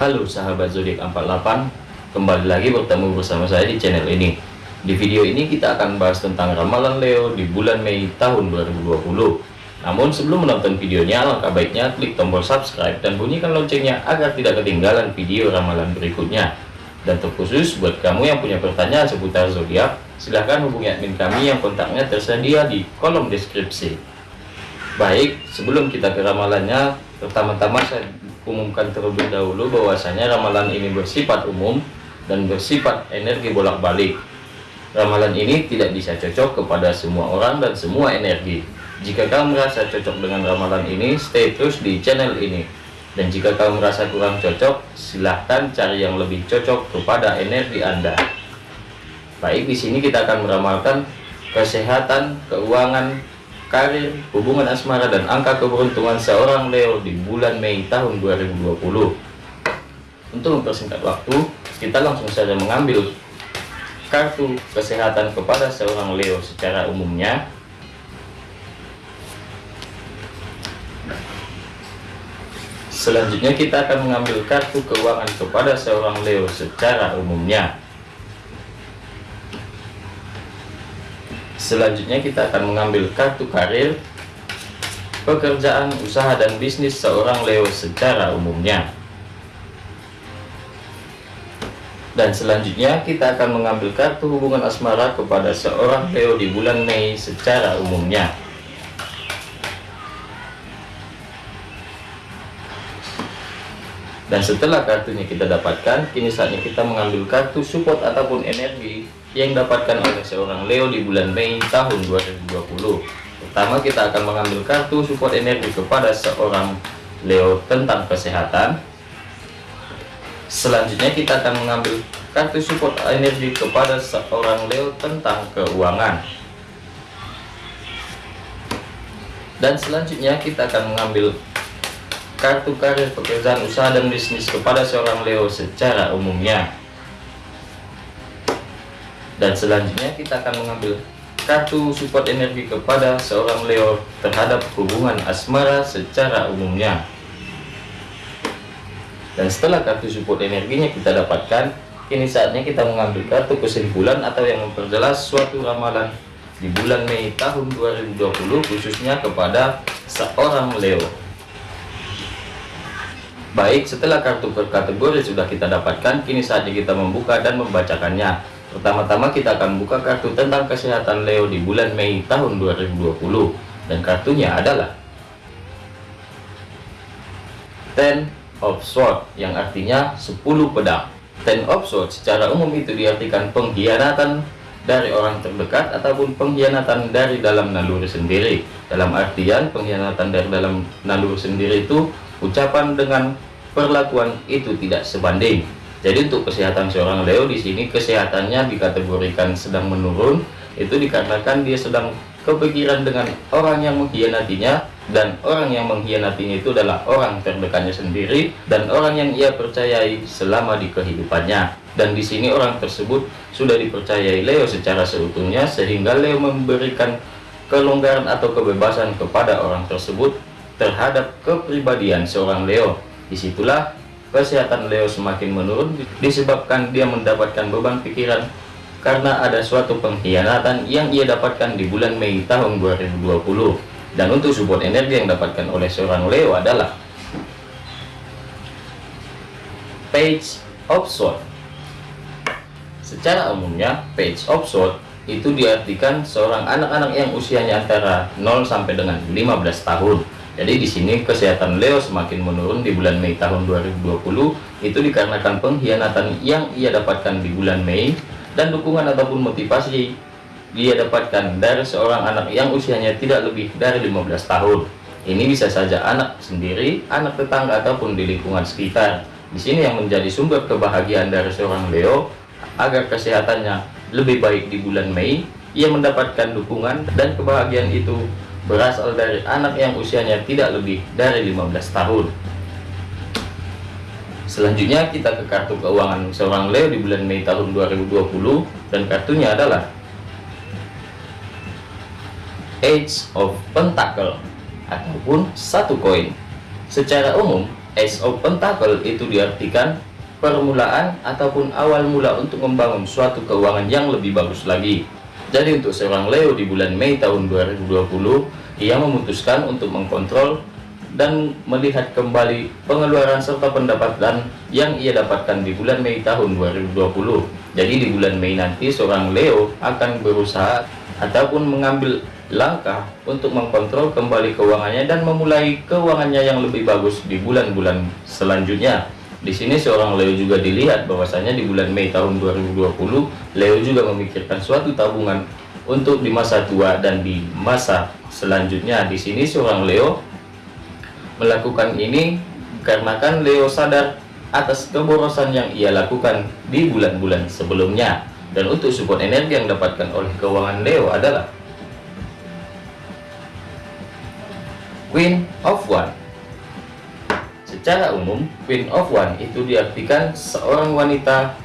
Halo sahabat zodiak 48 Kembali lagi bertemu bersama saya di channel ini. Di video ini kita akan bahas tentang ramalan Leo di bulan Mei tahun 2020 Namun sebelum menonton videonya Alangkah baiknya klik tombol subscribe dan bunyikan loncengnya Agar tidak ketinggalan video ramalan berikutnya. Dan terkhusus buat kamu yang punya pertanyaan seputar zodiak Silahkan hubungi admin kami yang kontaknya tersedia di kolom deskripsi Baik, sebelum kita ke ramalannya Pertama-tama saya umumkan terlebih dahulu bahwasanya ramalan ini bersifat umum dan bersifat energi bolak-balik. Ramalan ini tidak bisa cocok kepada semua orang dan semua energi. Jika kamu merasa cocok dengan ramalan ini, stay terus di channel ini. Dan jika kamu merasa kurang cocok, silahkan cari yang lebih cocok kepada energi Anda. Baik, di sini kita akan meramalkan kesehatan, keuangan, karir, hubungan asmara, dan angka keberuntungan seorang Leo di bulan Mei tahun 2020. Untuk mempersingkat waktu, kita langsung saja mengambil kartu kesehatan kepada seorang Leo secara umumnya. Selanjutnya kita akan mengambil kartu keuangan kepada seorang Leo secara umumnya. Selanjutnya kita akan mengambil kartu karir, pekerjaan, usaha, dan bisnis seorang Leo secara umumnya. Dan selanjutnya kita akan mengambil kartu hubungan asmara kepada seorang Leo di bulan Mei secara umumnya. Dan setelah kartunya kita dapatkan, kini saatnya kita mengambil kartu support ataupun energi yang dapatkan oleh seorang Leo di bulan Mei tahun 2020 pertama kita akan mengambil kartu support energi kepada seorang Leo tentang kesehatan. Selanjutnya kita akan mengambil kartu support energi kepada seorang Leo tentang keuangan. Dan selanjutnya kita akan mengambil kartu karir pekerjaan usaha dan bisnis kepada seorang Leo secara umumnya. Dan selanjutnya kita akan mengambil kartu support energi kepada seorang Leo terhadap hubungan asmara secara umumnya. Dan setelah kartu support energinya kita dapatkan kini saatnya kita mengambil kartu kesimpulan atau yang memperjelas suatu ramalan di bulan Mei tahun 2020 khususnya kepada seorang Leo baik setelah kartu per kategori sudah kita dapatkan kini saatnya kita membuka dan membacakannya Pertama-tama kita akan buka kartu tentang kesehatan Leo di bulan Mei tahun 2020 dan kartunya adalah Ten of Swords yang artinya 10 pedang. Ten of Swords secara umum itu diartikan pengkhianatan dari orang terdekat ataupun pengkhianatan dari dalam naluri sendiri. Dalam artian pengkhianatan dari dalam naluri sendiri itu ucapan dengan perlakuan itu tidak sebanding. Jadi untuk kesehatan seorang Leo di sini kesehatannya dikategorikan sedang menurun. Itu dikarenakan dia sedang kepikiran dengan orang yang mengkhianatinya. Dan orang yang mengkhianatinya itu adalah orang terdekatnya sendiri. Dan orang yang ia percayai selama di kehidupannya. Dan di sini orang tersebut sudah dipercayai Leo secara seutuhnya sehingga Leo memberikan kelonggaran atau kebebasan kepada orang tersebut terhadap kepribadian seorang Leo. Di situlah kesehatan Leo semakin menurun disebabkan dia mendapatkan beban pikiran karena ada suatu pengkhianatan yang ia dapatkan di bulan Mei tahun 2020 dan untuk support energi yang dapatkan oleh seorang Leo adalah Page of Swords secara umumnya Page of Swords itu diartikan seorang anak-anak yang usianya antara 0 sampai dengan 15 tahun jadi di sini kesehatan Leo semakin menurun di bulan Mei tahun 2020 itu dikarenakan pengkhianatan yang ia dapatkan di bulan Mei dan dukungan ataupun motivasi dia dapatkan dari seorang anak yang usianya tidak lebih dari 15 tahun. Ini bisa saja anak sendiri, anak tetangga ataupun di lingkungan sekitar. Di sini yang menjadi sumber kebahagiaan dari seorang Leo agar kesehatannya lebih baik di bulan Mei, ia mendapatkan dukungan dan kebahagiaan itu berasal dari anak yang usianya tidak lebih dari 15 tahun. Selanjutnya kita ke kartu keuangan seorang Leo di bulan Mei tahun 2020 dan kartunya adalah Age of Pentacle ataupun satu koin. Secara umum, Ace of Pentacle itu diartikan permulaan ataupun awal mula untuk membangun suatu keuangan yang lebih bagus lagi. Jadi untuk seorang Leo di bulan Mei tahun 2020, ia memutuskan untuk mengkontrol dan melihat kembali pengeluaran serta pendapatan yang ia dapatkan di bulan Mei tahun 2020. Jadi di bulan Mei nanti seorang Leo akan berusaha ataupun mengambil langkah untuk mengkontrol kembali keuangannya dan memulai keuangannya yang lebih bagus di bulan-bulan selanjutnya. Di sini seorang Leo juga dilihat bahwasanya di bulan Mei tahun 2020 Leo juga memikirkan suatu tabungan untuk di masa tua dan di masa selanjutnya. Di sini seorang Leo melakukan ini karena kan Leo sadar atas keborosan yang ia lakukan di bulan-bulan sebelumnya. Dan untuk support energi yang dapatkan oleh keuangan Leo adalah Queen of One. Secara umum, Queen of One itu diartikan seorang wanita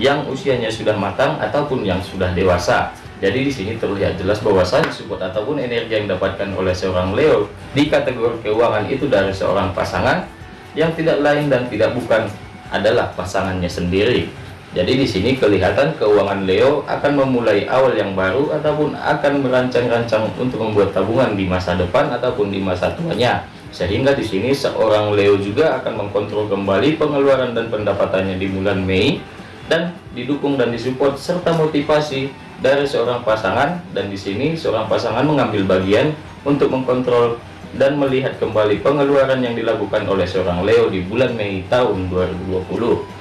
yang usianya sudah matang ataupun yang sudah dewasa. Jadi di sini terlihat jelas bahwasannya support ataupun energi yang didapatkan oleh seorang Leo di kategori keuangan itu dari seorang pasangan yang tidak lain dan tidak bukan adalah pasangannya sendiri. Jadi di sini kelihatan keuangan Leo akan memulai awal yang baru ataupun akan merancang-rancang untuk membuat tabungan di masa depan ataupun di masa tuanya. Sehingga di sini seorang Leo juga akan mengkontrol kembali pengeluaran dan pendapatannya di bulan Mei dan didukung dan disupport serta motivasi dari seorang pasangan dan di sini seorang pasangan mengambil bagian untuk mengkontrol dan melihat kembali pengeluaran yang dilakukan oleh seorang Leo di bulan Mei tahun 2020.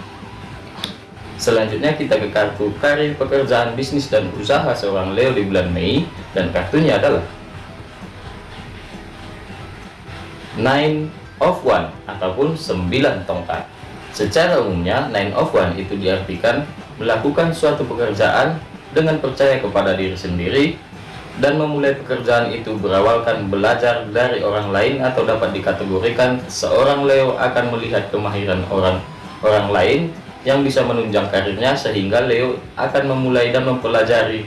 Selanjutnya kita ke kartu karir pekerjaan bisnis dan usaha seorang Leo di bulan Mei dan kartunya adalah Nine of One ataupun 9 tongkat. Secara umumnya Nine of One itu diartikan melakukan suatu pekerjaan dengan percaya kepada diri sendiri dan memulai pekerjaan itu berawalkan belajar dari orang lain atau dapat dikategorikan seorang Leo akan melihat kemahiran orang orang lain yang bisa menunjang karirnya sehingga Leo akan memulai dan mempelajari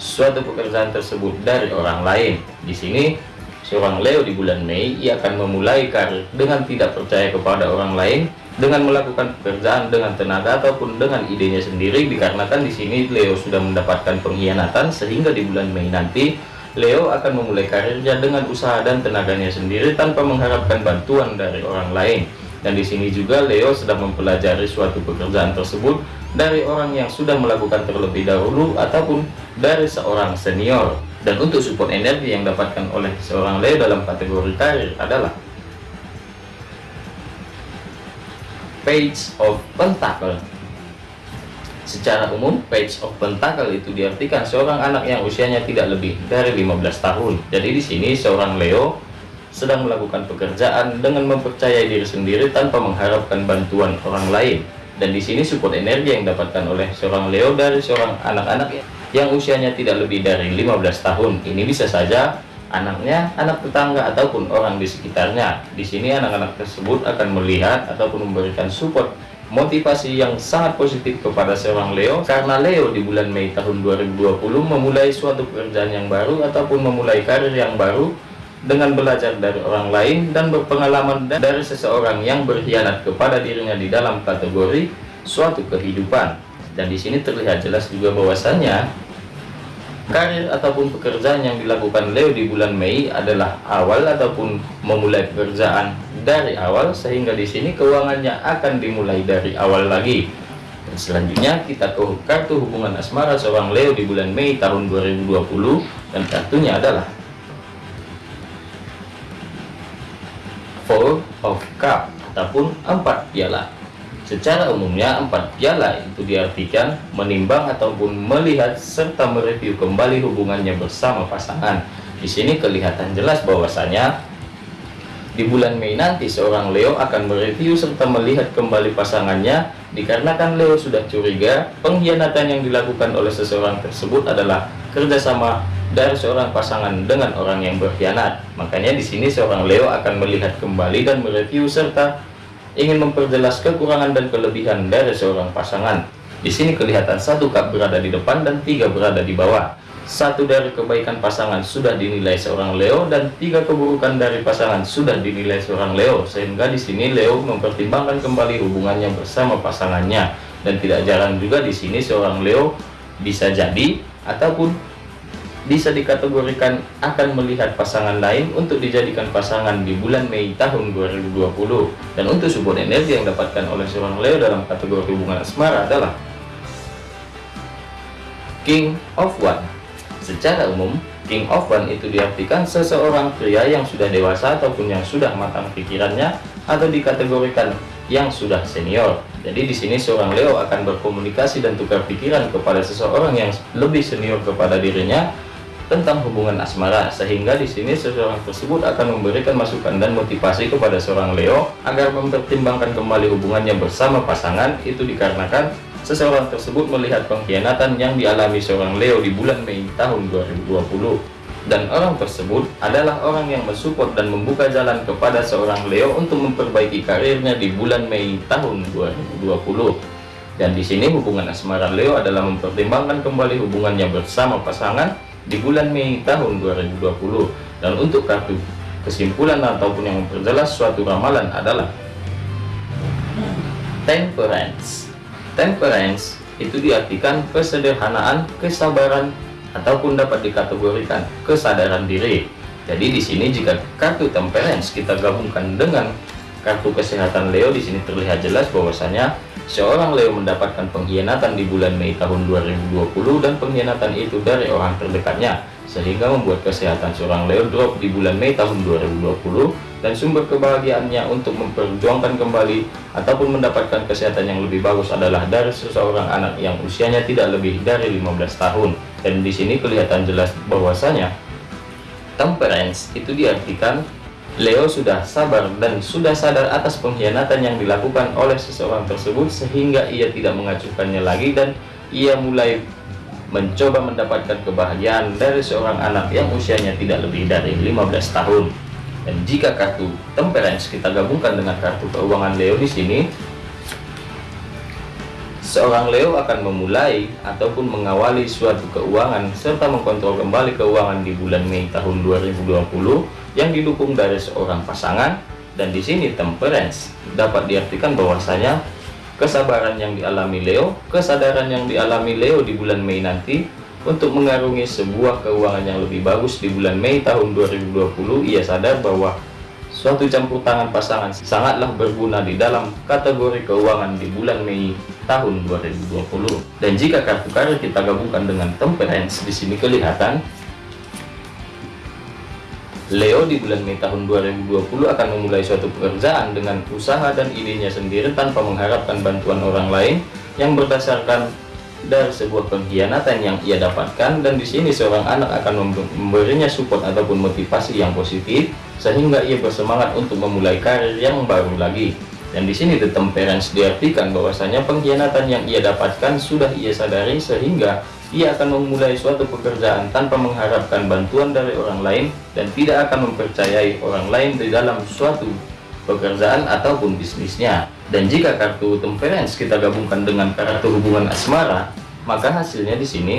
suatu pekerjaan tersebut dari orang lain. Di sini seorang Leo di bulan Mei ia akan memulai karir dengan tidak percaya kepada orang lain dengan melakukan pekerjaan dengan tenaga ataupun dengan idenya sendiri dikarenakan di sini Leo sudah mendapatkan pengkhianatan sehingga di bulan Mei nanti Leo akan memulai karirnya dengan usaha dan tenaganya sendiri tanpa mengharapkan bantuan dari orang lain dan di sini juga Leo sedang mempelajari suatu pekerjaan tersebut dari orang yang sudah melakukan terlebih dahulu ataupun dari seorang senior. Dan untuk support energi yang dapatkan oleh seorang Leo dalam kategori karir adalah Page of Pentacle. Secara umum, Page of Pentacle itu diartikan seorang anak yang usianya tidak lebih dari 15 tahun. Jadi di sini seorang Leo sedang melakukan pekerjaan dengan mempercayai diri sendiri tanpa mengharapkan bantuan orang lain. Dan di sini support energi yang didapatkan oleh seorang Leo dari seorang anak-anak yang usianya tidak lebih dari 15 tahun. Ini bisa saja anaknya, anak tetangga ataupun orang di sekitarnya. Di sini anak-anak tersebut akan melihat ataupun memberikan support motivasi yang sangat positif kepada seorang Leo karena Leo di bulan Mei tahun 2020 memulai suatu pekerjaan yang baru ataupun memulai karir yang baru dengan belajar dari orang lain dan berpengalaman dari seseorang yang berkhianat kepada dirinya di dalam kategori suatu kehidupan. Dan di sini terlihat jelas juga bahwasannya karir ataupun pekerjaan yang dilakukan Leo di bulan Mei adalah awal ataupun memulai pekerjaan dari awal sehingga di sini keuangannya akan dimulai dari awal lagi. Dan selanjutnya kita ke kartu hubungan asmara seorang Leo di bulan Mei tahun 2020 dan kartunya adalah Four of Cup ataupun empat piala. Secara umumnya empat piala itu diartikan menimbang ataupun melihat serta mereview kembali hubungannya bersama pasangan. Di sini kelihatan jelas bahwasanya di bulan Mei nanti seorang Leo akan mereview serta melihat kembali pasangannya dikarenakan Leo sudah curiga pengkhianatan yang dilakukan oleh seseorang tersebut adalah kerjasama dari seorang pasangan dengan orang yang berkhianat. Makanya di sini seorang Leo akan melihat kembali dan mereview serta ingin memperjelas kekurangan dan kelebihan dari seorang pasangan. Di sini kelihatan satu kap berada di depan dan tiga berada di bawah. satu dari kebaikan pasangan sudah dinilai seorang Leo dan tiga keburukan dari pasangan sudah dinilai seorang Leo sehingga di sini Leo mempertimbangkan kembali hubungannya bersama pasangannya dan tidak jarang juga di sini seorang Leo bisa jadi ataupun bisa dikategorikan akan melihat pasangan lain untuk dijadikan pasangan di bulan Mei tahun 2020 dan untuk support energi yang dapatkan oleh seorang Leo dalam kategori hubungan asmara adalah King of One Secara umum, King of One itu diartikan seseorang pria yang sudah dewasa ataupun yang sudah matang pikirannya atau dikategorikan yang sudah senior. Jadi di sini seorang Leo akan berkomunikasi dan tukar pikiran kepada seseorang yang lebih senior kepada dirinya tentang hubungan asmara sehingga di sini seseorang tersebut akan memberikan masukan dan motivasi kepada seorang Leo agar mempertimbangkan kembali hubungannya bersama pasangan. Itu dikarenakan Seseorang tersebut melihat pengkhianatan yang dialami seorang Leo di bulan Mei tahun 2020 dan orang tersebut adalah orang yang mensupport dan membuka jalan kepada seorang Leo untuk memperbaiki karirnya di bulan Mei tahun 2020 dan di sini hubungan asmara Leo adalah mempertimbangkan kembali hubungannya bersama pasangan di bulan Mei tahun 2020 dan untuk kartu kesimpulan ataupun yang memperjelas suatu ramalan adalah temperance Temperance itu diartikan kesederhanaan, kesabaran, ataupun dapat dikategorikan kesadaran diri. Jadi di sini jika kartu temperance kita gabungkan dengan kartu kesehatan Leo di sini terlihat jelas bahwasanya seorang Leo mendapatkan pengkhianatan di bulan Mei tahun 2020 dan pengkhianatan itu dari orang terdekatnya sehingga membuat kesehatan seorang Leo drop di bulan Mei tahun 2020 dan sumber kebahagiaannya untuk memperjuangkan kembali ataupun mendapatkan kesehatan yang lebih bagus adalah dari seseorang anak yang usianya tidak lebih dari 15 tahun. Dan di sini kelihatan jelas bahwasanya temperance itu diartikan Leo sudah sabar dan sudah sadar atas pengkhianatan yang dilakukan oleh seseorang tersebut sehingga ia tidak mengacuhkannya lagi dan ia mulai mencoba mendapatkan kebahagiaan dari seorang anak yang usianya tidak lebih dari 15 tahun. Dan jika kartu temperance kita gabungkan dengan kartu keuangan Leo di sini, seorang Leo akan memulai ataupun mengawali suatu keuangan serta mengkontrol kembali keuangan di bulan Mei tahun 2020 yang didukung dari seorang pasangan. Dan di sini temperance dapat diartikan bahwasanya kesabaran yang dialami Leo, kesadaran yang dialami Leo di bulan Mei nanti untuk mengarungi sebuah keuangan yang lebih bagus di bulan Mei tahun 2020, ia sadar bahwa suatu campur tangan pasangan sangatlah berguna di dalam kategori keuangan di bulan Mei tahun 2020. Dan jika kartu karir kita gabungkan dengan temperance, di sini kelihatan Leo di bulan Mei tahun 2020 akan memulai suatu pekerjaan dengan usaha dan idenya sendiri tanpa mengharapkan bantuan orang lain yang berdasarkan dari sebuah pengkhianatan yang ia dapatkan dan di sini seorang anak akan memberinya support ataupun motivasi yang positif sehingga ia bersemangat untuk memulai karir yang baru lagi. Dan di sini the temperance diartikan bahwasanya pengkhianatan yang ia dapatkan sudah ia sadari sehingga ia akan memulai suatu pekerjaan tanpa mengharapkan bantuan dari orang lain dan tidak akan mempercayai orang lain di dalam suatu pekerjaan ataupun bisnisnya dan jika kartu temperance kita gabungkan dengan kartu hubungan asmara, maka hasilnya di sini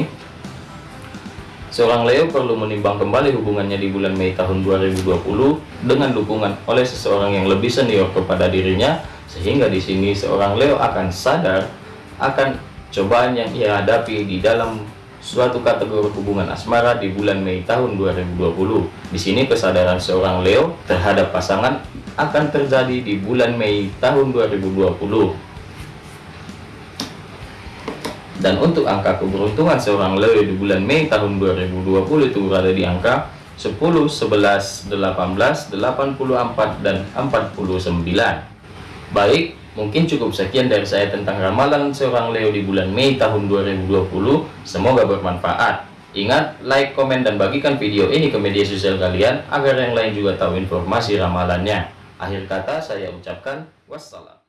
seorang Leo perlu menimbang kembali hubungannya di bulan Mei tahun 2020 dengan dukungan oleh seseorang yang lebih senior kepada dirinya sehingga di sini seorang Leo akan sadar akan cobaan yang ia hadapi di dalam suatu kategori hubungan asmara di bulan Mei tahun 2020. Di sini kesadaran seorang Leo terhadap pasangan akan terjadi di bulan Mei tahun 2020 dan untuk angka keberuntungan seorang Leo di bulan Mei tahun 2020 itu berada di angka 10, 11, 18, 84, dan 49 baik mungkin cukup sekian dari saya tentang ramalan seorang Leo di bulan Mei tahun 2020 semoga bermanfaat. Ingat, like, komen, dan bagikan video ini ke media sosial kalian agar yang lain juga tahu informasi ramalannya. Akhir kata saya ucapkan wassalam.